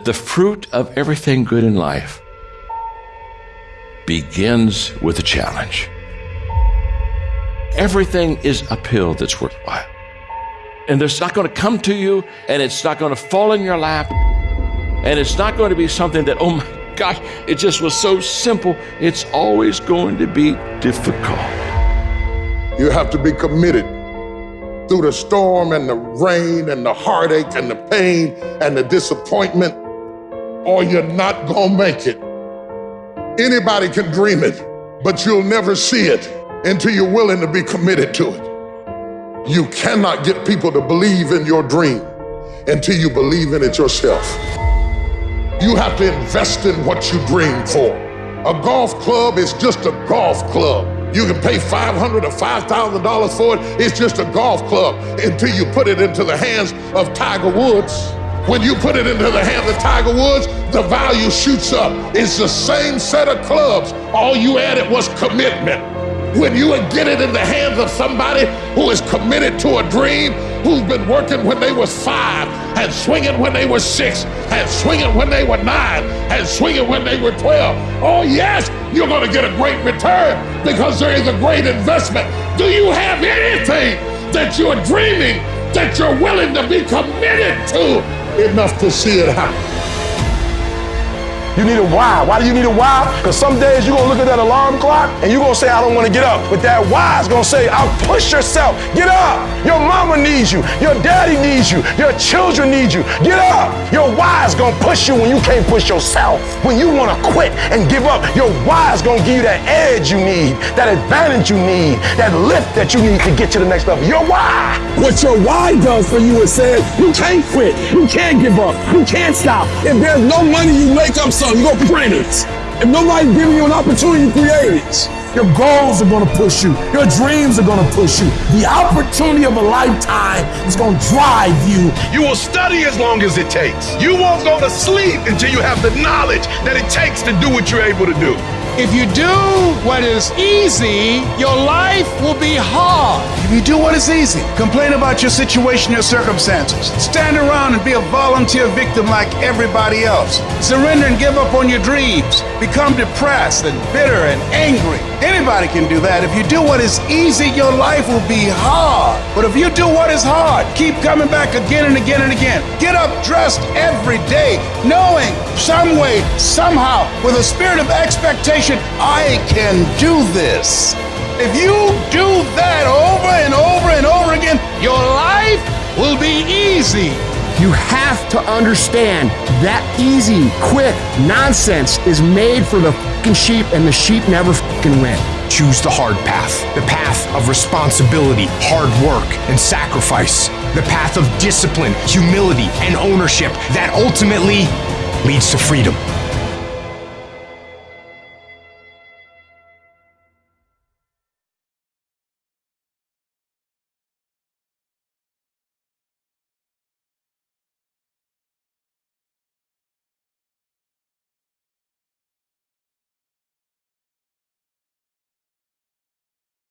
The fruit of everything good in life begins with a challenge. Everything is uphill that's worthwhile. And it's not going to come to you, and it's not going to fall in your lap, and it's not going to be something that, oh my gosh, it just was so simple. It's always going to be difficult. You have to be committed through the storm and the rain and the heartache and the pain and the disappointment, or you're not going to make it. Anybody can dream it, but you'll never see it until you're willing to be committed to it. You cannot get people to believe in your dream until you believe in it yourself. You have to invest in what you dream for. A golf club is just a golf club. You can pay $500 or $5,000 for it. It's just a golf club until you put it into the hands of Tiger Woods. When you put it into the hands of Tiger Woods, the value shoots up. It's the same set of clubs. All you added was commitment. When you get it in the hands of somebody who is committed to a dream, who's been working when they was five, and swinging when they were six, and swinging when they were nine, and swinging when they were 12. Oh yes, you're gonna get a great return because there is a great investment. Do you have anything that you're dreaming that you're willing to be committed to enough to see it happen. You need a why. Why do you need a why? Because some days you're going to look at that alarm clock and you're going to say, I don't want to get up. But that why is going to say, I'll push yourself. Get up. Your mama needs you. Your daddy needs you. Your children need you. Get up. Your why is going to push you when you can't push yourself. When you want to quit and give up, your why is going to give you that edge you need, that advantage you need, that lift that you need to get to the next level. Your why. What your why does for you is says, you can't quit. You can't give up. You can't stop. If there's no money you make up so you go print it. If nobody's giving you an opportunity to create it, your goals are going to push you. Your dreams are going to push you. The opportunity of a lifetime is going to drive you. You will study as long as it takes. You won't go to sleep until you have the knowledge that it takes to do what you're able to do. If you do what is easy, your life will be hard. If you do what is easy, complain about your situation, your circumstances, stand around and be a volunteer victim like everybody else, surrender and give up on your dreams, become depressed and bitter and angry. Anybody can do that. If you do what is easy, your life will be hard. But if you do what is hard, keep coming back again and again and again. Get up dressed every day, knowing some way, somehow, with a spirit of expectation I can do this. If you do that over and over and over again, your life will be easy. You have to understand that easy, quick nonsense is made for the fucking sheep, and the sheep never fucking win. Choose the hard path, the path of responsibility, hard work, and sacrifice, the path of discipline, humility, and ownership that ultimately leads to freedom.